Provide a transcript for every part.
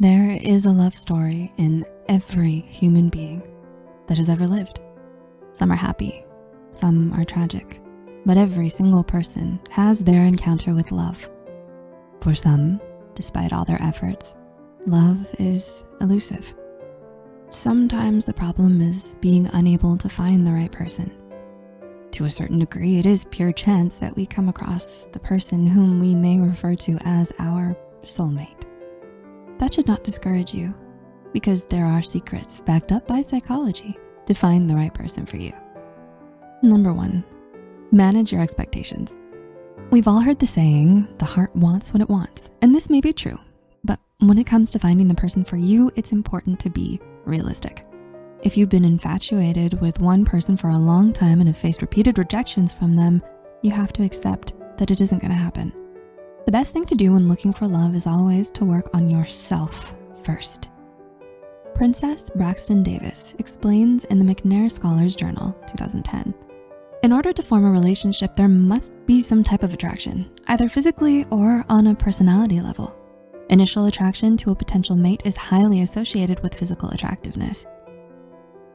There is a love story in every human being that has ever lived. Some are happy, some are tragic, but every single person has their encounter with love. For some, despite all their efforts, love is elusive. Sometimes the problem is being unable to find the right person. To a certain degree, it is pure chance that we come across the person whom we may refer to as our soulmate. That should not discourage you because there are secrets backed up by psychology to find the right person for you. Number one, manage your expectations. We've all heard the saying, the heart wants what it wants, and this may be true, but when it comes to finding the person for you, it's important to be realistic. If you've been infatuated with one person for a long time and have faced repeated rejections from them, you have to accept that it isn't gonna happen. The best thing to do when looking for love is always to work on yourself first. Princess Braxton Davis explains in the McNair Scholars Journal, 2010, in order to form a relationship, there must be some type of attraction, either physically or on a personality level. Initial attraction to a potential mate is highly associated with physical attractiveness.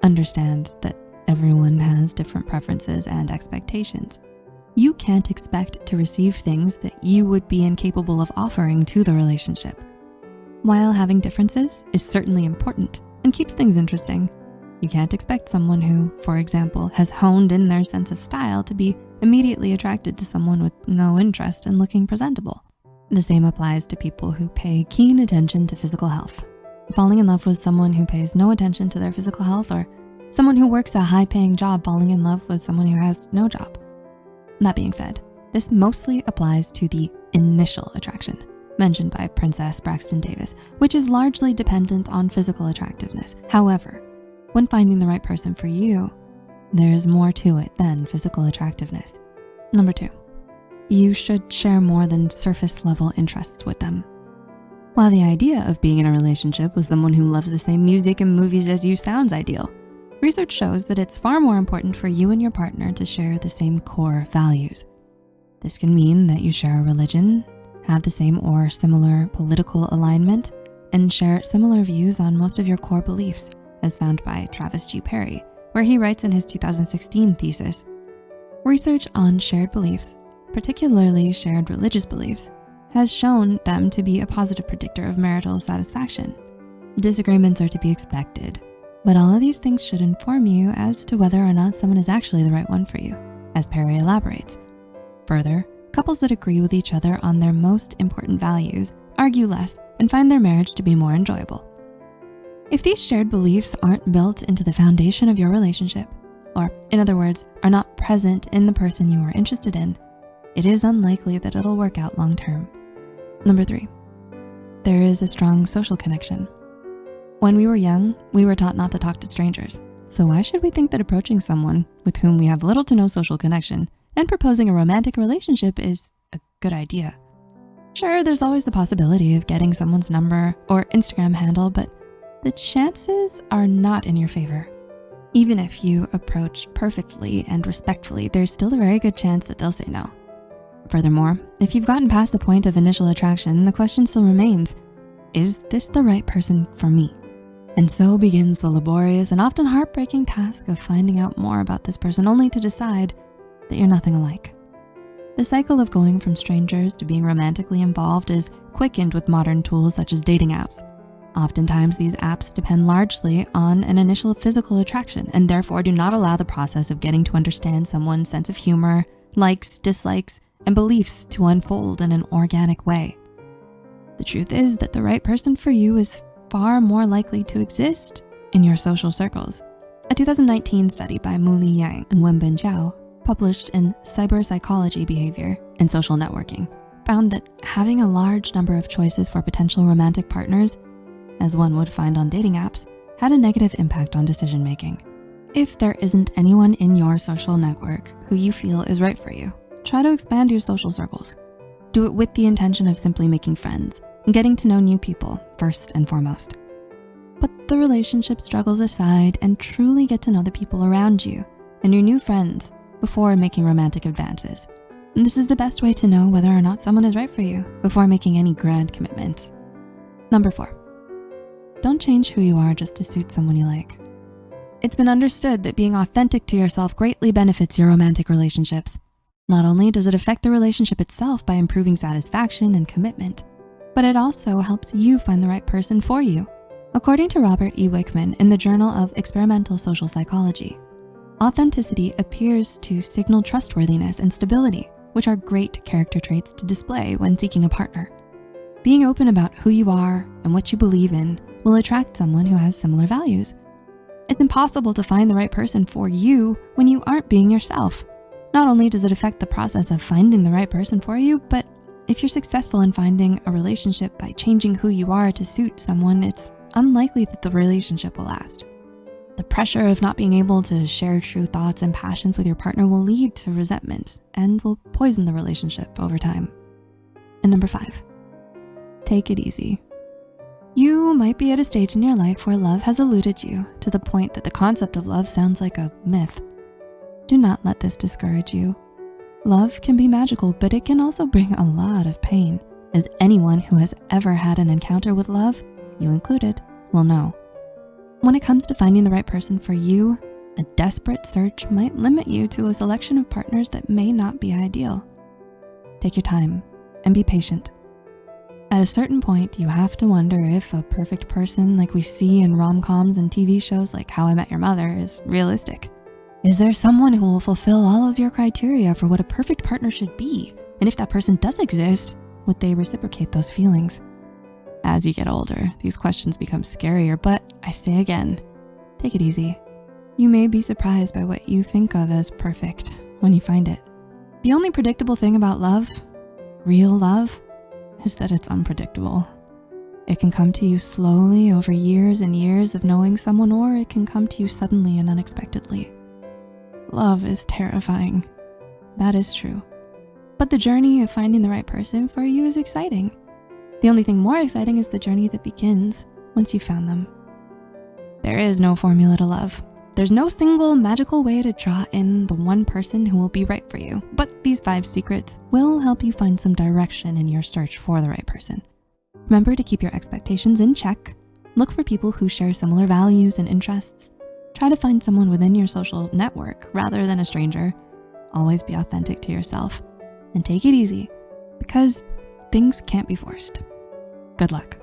Understand that everyone has different preferences and expectations. You can't expect to receive things that you would be incapable of offering to the relationship. While having differences is certainly important and keeps things interesting, you can't expect someone who, for example, has honed in their sense of style to be immediately attracted to someone with no interest in looking presentable. The same applies to people who pay keen attention to physical health. Falling in love with someone who pays no attention to their physical health or someone who works a high paying job falling in love with someone who has no job. That being said, this mostly applies to the initial attraction mentioned by Princess Braxton Davis, which is largely dependent on physical attractiveness. However, when finding the right person for you, there's more to it than physical attractiveness. Number two, you should share more than surface level interests with them. While the idea of being in a relationship with someone who loves the same music and movies as you sounds ideal, research shows that it's far more important for you and your partner to share the same core values. This can mean that you share a religion, have the same or similar political alignment, and share similar views on most of your core beliefs as found by Travis G. Perry, where he writes in his 2016 thesis, research on shared beliefs, particularly shared religious beliefs, has shown them to be a positive predictor of marital satisfaction. Disagreements are to be expected, but all of these things should inform you as to whether or not someone is actually the right one for you, as Perry elaborates. Further, couples that agree with each other on their most important values argue less and find their marriage to be more enjoyable. If these shared beliefs aren't built into the foundation of your relationship, or in other words, are not present in the person you are interested in, it is unlikely that it'll work out long-term. Number three, there is a strong social connection. When we were young, we were taught not to talk to strangers. So why should we think that approaching someone with whom we have little to no social connection and proposing a romantic relationship is a good idea? Sure, there's always the possibility of getting someone's number or Instagram handle, but the chances are not in your favor. Even if you approach perfectly and respectfully, there's still a very good chance that they'll say no. Furthermore, if you've gotten past the point of initial attraction, the question still remains, is this the right person for me? And so begins the laborious and often heartbreaking task of finding out more about this person only to decide that you're nothing alike. The cycle of going from strangers to being romantically involved is quickened with modern tools such as dating apps. Oftentimes, these apps depend largely on an initial physical attraction and therefore do not allow the process of getting to understand someone's sense of humor, likes, dislikes, and beliefs to unfold in an organic way. The truth is that the right person for you is far more likely to exist in your social circles. A 2019 study by Muli Yang and Wenbin Zhao, published in Cyber Psychology Behavior and Social Networking, found that having a large number of choices for potential romantic partners as one would find on dating apps, had a negative impact on decision-making. If there isn't anyone in your social network who you feel is right for you, try to expand your social circles. Do it with the intention of simply making friends getting to know new people first and foremost. Put the relationship struggles aside and truly get to know the people around you and your new friends before making romantic advances. And this is the best way to know whether or not someone is right for you before making any grand commitments. Number four, don't change who you are just to suit someone you like. It's been understood that being authentic to yourself greatly benefits your romantic relationships. Not only does it affect the relationship itself by improving satisfaction and commitment, but it also helps you find the right person for you. According to Robert E. Wickham in the Journal of Experimental Social Psychology, authenticity appears to signal trustworthiness and stability, which are great character traits to display when seeking a partner. Being open about who you are and what you believe in will attract someone who has similar values. It's impossible to find the right person for you when you aren't being yourself. Not only does it affect the process of finding the right person for you, but if you're successful in finding a relationship by changing who you are to suit someone, it's unlikely that the relationship will last. The pressure of not being able to share true thoughts and passions with your partner will lead to resentment and will poison the relationship over time. And number five, take it easy. You might be at a stage in your life where love has eluded you to the point that the concept of love sounds like a myth. Do not let this discourage you. Love can be magical, but it can also bring a lot of pain, as anyone who has ever had an encounter with love you included, will know. When it comes to finding the right person for you, a desperate search might limit you to a selection of partners that may not be ideal. Take your time and be patient. At a certain point, you have to wonder if a perfect person like we see in rom-coms and TV shows like How I Met Your Mother is realistic. Is there someone who will fulfill all of your criteria for what a perfect partner should be? And if that person does exist, would they reciprocate those feelings? As you get older, these questions become scarier, but I say again, take it easy. You may be surprised by what you think of as perfect when you find it. The only predictable thing about love, real love, is that it's unpredictable. It can come to you slowly over years and years of knowing someone, or it can come to you suddenly and unexpectedly. Love is terrifying. That is true. But the journey of finding the right person for you is exciting. The only thing more exciting is the journey that begins once you've found them. There is no formula to love. There's no single magical way to draw in the one person who will be right for you, but these five secrets will help you find some direction in your search for the right person. Remember to keep your expectations in check. Look for people who share similar values and interests. Try to find someone within your social network rather than a stranger. Always be authentic to yourself and take it easy because things can't be forced. Good luck.